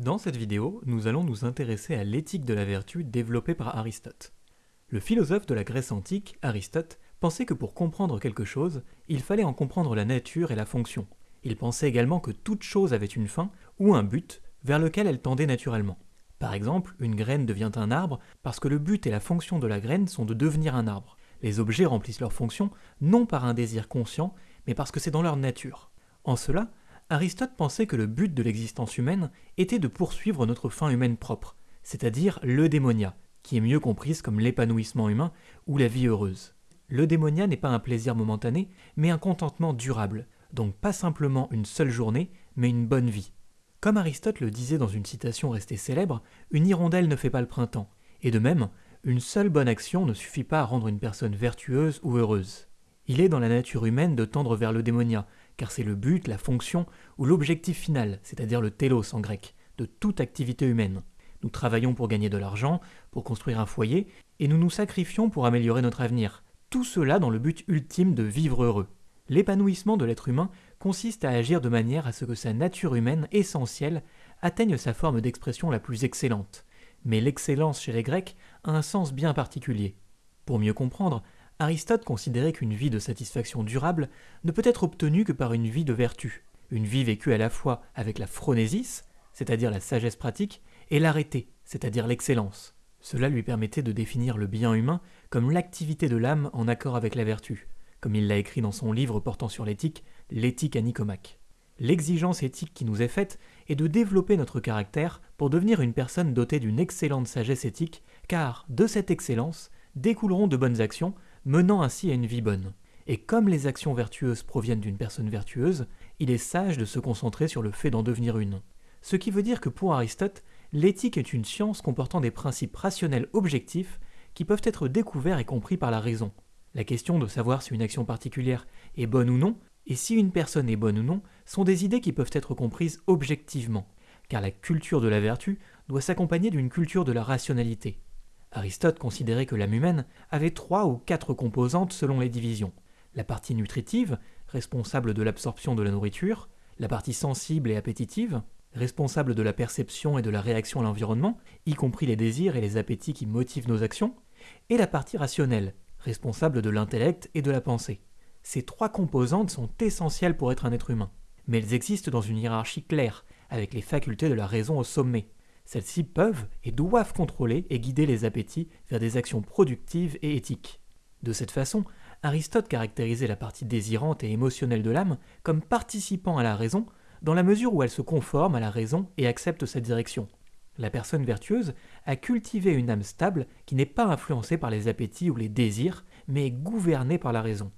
Dans cette vidéo, nous allons nous intéresser à l'éthique de la vertu développée par Aristote. Le philosophe de la Grèce antique, Aristote, pensait que pour comprendre quelque chose, il fallait en comprendre la nature et la fonction. Il pensait également que toute chose avait une fin ou un but vers lequel elle tendait naturellement. Par exemple, une graine devient un arbre parce que le but et la fonction de la graine sont de devenir un arbre. Les objets remplissent leur fonction non par un désir conscient, mais parce que c'est dans leur nature. En cela, Aristote pensait que le but de l'existence humaine était de poursuivre notre fin humaine propre, c'est-à-dire l'eudémonia, qui est mieux comprise comme l'épanouissement humain ou la vie heureuse. L'eudémonia n'est pas un plaisir momentané, mais un contentement durable, donc pas simplement une seule journée, mais une bonne vie. Comme Aristote le disait dans une citation restée célèbre, une hirondelle ne fait pas le printemps, et de même, une seule bonne action ne suffit pas à rendre une personne vertueuse ou heureuse. Il est dans la nature humaine de tendre vers le démonia, car c'est le but, la fonction ou l'objectif final, c'est-à-dire le télos en grec, de toute activité humaine. Nous travaillons pour gagner de l'argent, pour construire un foyer, et nous nous sacrifions pour améliorer notre avenir. Tout cela dans le but ultime de vivre heureux. L'épanouissement de l'être humain consiste à agir de manière à ce que sa nature humaine essentielle atteigne sa forme d'expression la plus excellente. Mais l'excellence chez les Grecs a un sens bien particulier. Pour mieux comprendre, Aristote considérait qu'une vie de satisfaction durable ne peut être obtenue que par une vie de vertu, une vie vécue à la fois avec la phronésis, c'est-à-dire la sagesse pratique, et l'arrêté, c'est-à-dire l'excellence. Cela lui permettait de définir le bien humain comme l'activité de l'âme en accord avec la vertu, comme il l'a écrit dans son livre portant sur l'éthique, L'éthique à Nicomaque. L'exigence éthique qui nous est faite est de développer notre caractère pour devenir une personne dotée d'une excellente sagesse éthique, car de cette excellence découleront de bonnes actions, menant ainsi à une vie bonne. Et comme les actions vertueuses proviennent d'une personne vertueuse, il est sage de se concentrer sur le fait d'en devenir une. Ce qui veut dire que pour Aristote, l'éthique est une science comportant des principes rationnels objectifs qui peuvent être découverts et compris par la raison. La question de savoir si une action particulière est bonne ou non et si une personne est bonne ou non sont des idées qui peuvent être comprises objectivement, car la culture de la vertu doit s'accompagner d'une culture de la rationalité. Aristote considérait que l'âme humaine avait trois ou quatre composantes selon les divisions. La partie nutritive, responsable de l'absorption de la nourriture, la partie sensible et appétitive, responsable de la perception et de la réaction à l'environnement, y compris les désirs et les appétits qui motivent nos actions, et la partie rationnelle, responsable de l'intellect et de la pensée. Ces trois composantes sont essentielles pour être un être humain, mais elles existent dans une hiérarchie claire, avec les facultés de la raison au sommet. Celles-ci peuvent et doivent contrôler et guider les appétits vers des actions productives et éthiques. De cette façon, Aristote caractérisait la partie désirante et émotionnelle de l'âme comme participant à la raison dans la mesure où elle se conforme à la raison et accepte sa direction. La personne vertueuse a cultivé une âme stable qui n'est pas influencée par les appétits ou les désirs, mais gouvernée par la raison.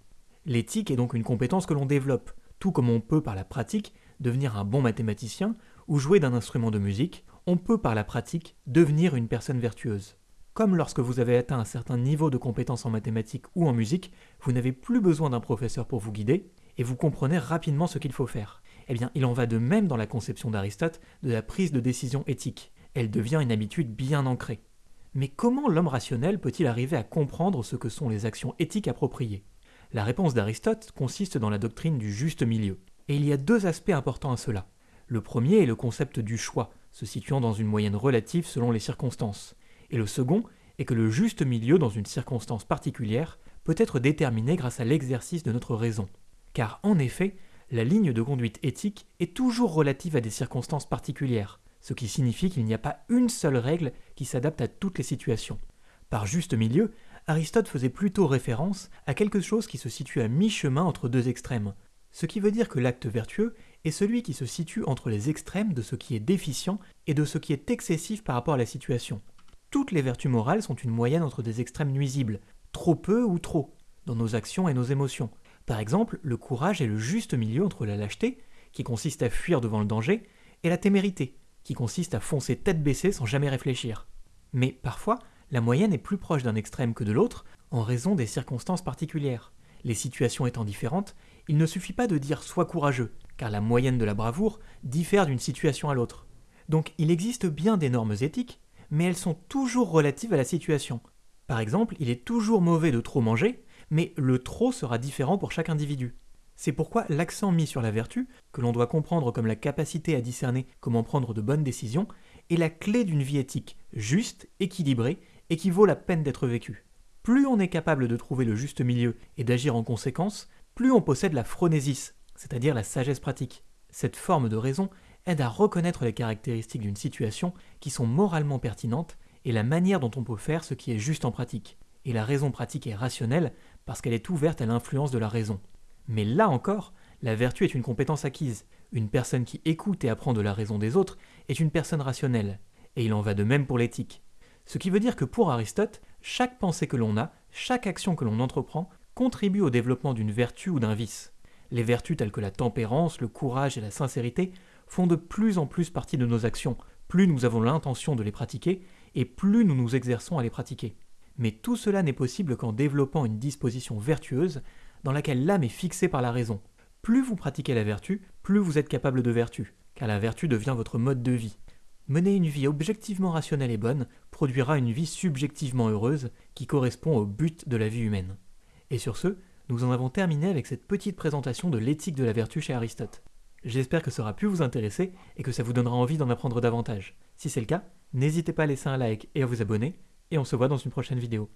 L'éthique est donc une compétence que l'on développe, tout comme on peut par la pratique devenir un bon mathématicien ou jouer d'un instrument de musique, on peut par la pratique devenir une personne vertueuse. Comme lorsque vous avez atteint un certain niveau de compétence en mathématiques ou en musique, vous n'avez plus besoin d'un professeur pour vous guider, et vous comprenez rapidement ce qu'il faut faire. Eh bien, il en va de même dans la conception d'Aristote de la prise de décision éthique. Elle devient une habitude bien ancrée. Mais comment l'homme rationnel peut-il arriver à comprendre ce que sont les actions éthiques appropriées? La réponse d'Aristote consiste dans la doctrine du juste milieu. Et il y a deux aspects importants à cela. Le premier est le concept du choix, se situant dans une moyenne relative selon les circonstances. Et le second est que le juste milieu dans une circonstance particulière peut être déterminé grâce à l'exercice de notre raison. Car en effet, la ligne de conduite éthique est toujours relative à des circonstances particulières, ce qui signifie qu'il n'y a pas une seule règle qui s'adapte à toutes les situations. Par juste milieu, Aristote faisait plutôt référence à quelque chose qui se situe à mi-chemin entre deux extrêmes, ce qui veut dire que l'acte vertueux est celui qui se situe entre les extrêmes de ce qui est déficient et de ce qui est excessif par rapport à la situation. Toutes les vertus morales sont une moyenne entre des extrêmes nuisibles, trop peu ou trop, dans nos actions et nos émotions. Par exemple, le courage est le juste milieu entre la lâcheté, qui consiste à fuir devant le danger, et la témérité, qui consiste à foncer tête baissée sans jamais réfléchir. Mais parfois, la moyenne est plus proche d'un extrême que de l'autre en raison des circonstances particulières. Les situations étant différentes, il ne suffit pas de dire sois courageux, car la moyenne de la bravoure diffère d'une situation à l'autre. Donc il existe bien des normes éthiques, mais elles sont toujours relatives à la situation. Par exemple, il est toujours mauvais de trop manger, mais le trop sera différent pour chaque individu. C'est pourquoi l'accent mis sur la vertu, que l'on doit comprendre comme la capacité à discerner comment prendre de bonnes décisions, est la clé d'une vie éthique, juste, équilibrée, et qui vaut la peine d'être vécue. Plus on est capable de trouver le juste milieu et d'agir en conséquence, plus on possède la phronésis, c'est-à-dire la sagesse pratique. Cette forme de raison aide à reconnaître les caractéristiques d'une situation qui sont moralement pertinentes et la manière dont on peut faire ce qui est juste en pratique. Et la raison pratique est rationnelle parce qu'elle est ouverte à l'influence de la raison. Mais là encore, la vertu est une compétence acquise. Une personne qui écoute et apprend de la raison des autres est une personne rationnelle. Et il en va de même pour l'éthique. Ce qui veut dire que pour Aristote, chaque pensée que l'on a, chaque action que l'on entreprend, contribue au développement d'une vertu ou d'un vice. Les vertus telles que la tempérance, le courage et la sincérité font de plus en plus partie de nos actions, plus nous avons l'intention de les pratiquer, et plus nous nous exerçons à les pratiquer. Mais tout cela n'est possible qu'en développant une disposition vertueuse dans laquelle l'âme est fixée par la raison. Plus vous pratiquez la vertu, plus vous êtes capable de vertu, car la vertu devient votre mode de vie. Mener une vie objectivement rationnelle et bonne produira une vie subjectivement heureuse qui correspond au but de la vie humaine. Et sur ce, nous en avons terminé avec cette petite présentation de l'éthique de la vertu chez Aristote. J'espère que ça aura pu vous intéresser et que ça vous donnera envie d'en apprendre davantage. Si c'est le cas, n'hésitez pas à laisser un like et à vous abonner, et on se voit dans une prochaine vidéo.